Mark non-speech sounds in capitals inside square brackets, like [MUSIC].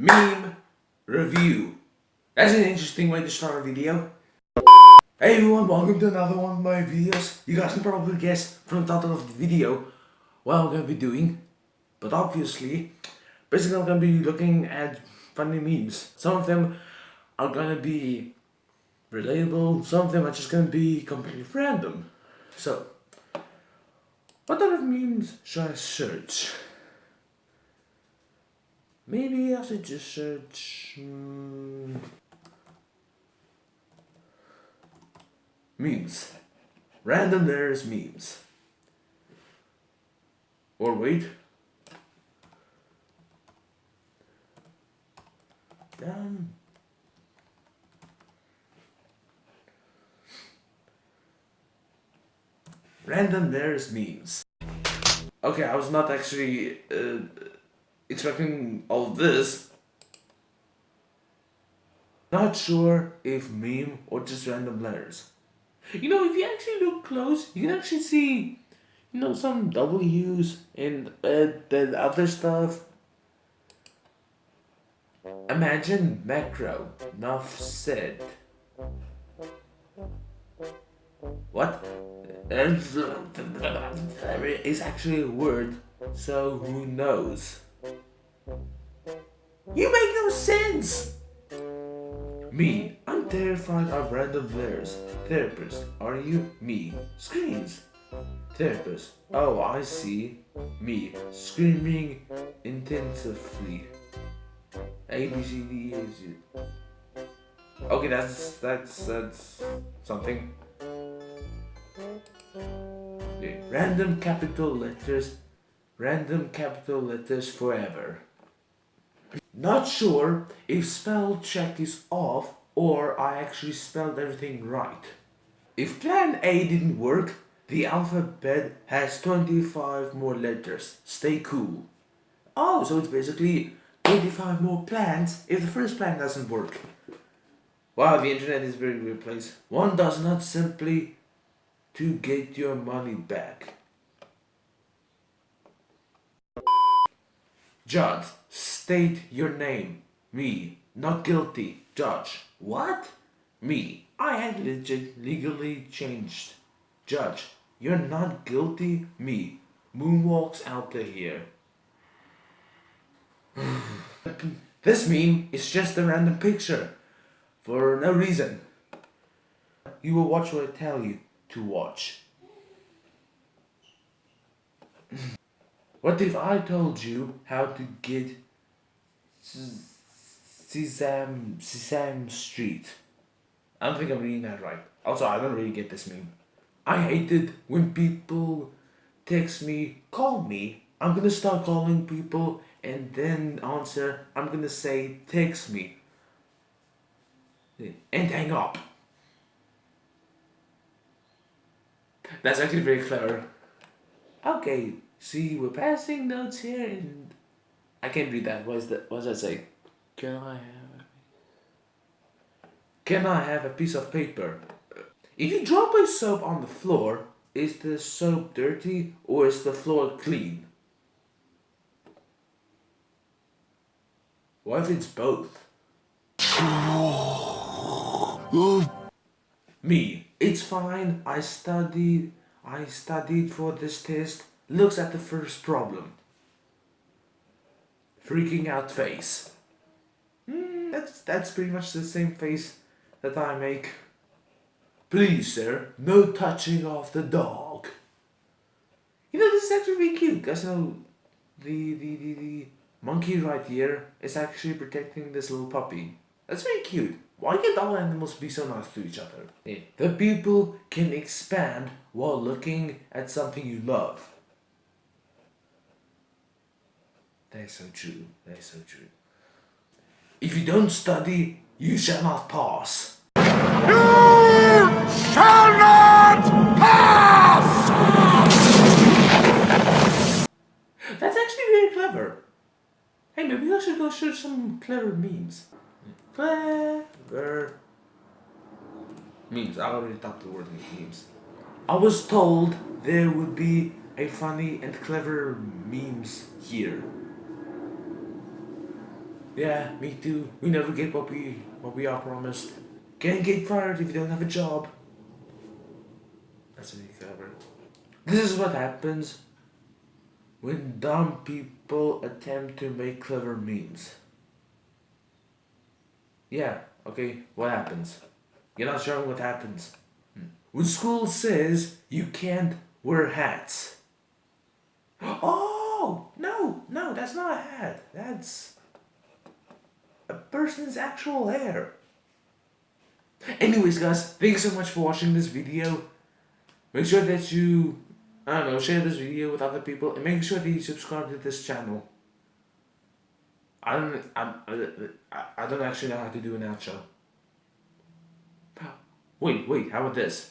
meme review. That's an interesting way to start a video. Hey everyone, welcome to another one of my videos. You guys can probably guess from the title of the video what I'm gonna be doing. But obviously, basically I'm gonna be looking at funny memes. Some of them are gonna be relatable, some of them are just gonna be completely random. So, what type of memes should I search? Maybe I should just search... Hmm, memes. Random there's memes. Or wait. Um, random there's memes. Okay, I was not actually uh, expecting all this. Not sure if meme or just random letters. You know, if you actually look close, you can actually see, you know, some W's and uh, the other stuff. Imagine macro, enough said. What? It's [LAUGHS] actually a word, so who knows? You make no sense! Me, I'm terrified of random flares. Therapist, are you? Me, screams. Therapist, oh I see. Me, screaming intensively. A, B, C, D, E. Okay, that's, that's, that's something. Random capital letters, random capital letters forever. Not sure if spell check is off or I actually spelled everything right. If plan A didn't work, the alphabet has 25 more letters. Stay cool. Oh, so it's basically 25 more plans if the first plan doesn't work. Wow, the internet is a very weird place. One does not simply to get your money back. Judge, state your name. Me, not guilty. Judge, what? Me, I had legally changed. Judge, you're not guilty. Me, moonwalks out of here. [SIGHS] this meme is just a random picture. For no reason. You will watch what I tell you to watch. What if I told you how to get Sesame, Sesame Street? I don't think I'm reading that right. Also, I don't really get this meme. I hate it when people text me, call me. I'm gonna start calling people and then answer, I'm gonna say, text me. And hang up. That's actually very clever. Okay, See, we're passing notes here and I can't read that. What's that? What does that say? Can I have Can I have a piece of paper? If you drop a soap on the floor, is the soap dirty or is the floor clean? What if it's both? Me, it's fine. I studied I studied for this test looks at the first problem. Freaking out face. Mm, that's, that's pretty much the same face that I make. Please, sir, no touching of the dog. You know, this is actually really cute, because know the, the, the, the monkey right here is actually protecting this little puppy. That's very cute. Why can't all animals be so nice to each other? Yeah. The people can expand while looking at something you love. Is so true. That is so true. If you don't study, you shall not pass. You shall not pass! That's actually very clever. Hey, maybe I should go search some clever memes. Clever memes. I already talked the word memes. I was told there would be a funny and clever memes here. Yeah, me too. We never get what we what we are promised. Can't get fired if you don't have a job. That's a new clever. This is what happens when dumb people attempt to make clever memes. Yeah, okay, what happens? You're not sure what happens. Hmm. When school says you can't wear hats. [GASPS] Oh, no, no, that's not a hat. That's a person's actual hair. Anyways, guys, thank you so much for watching this video. Make sure that you, I don't know, share this video with other people and make sure that you subscribe to this channel. I don't, I, I, I don't actually know how to do an outro. Wait, wait, how about this?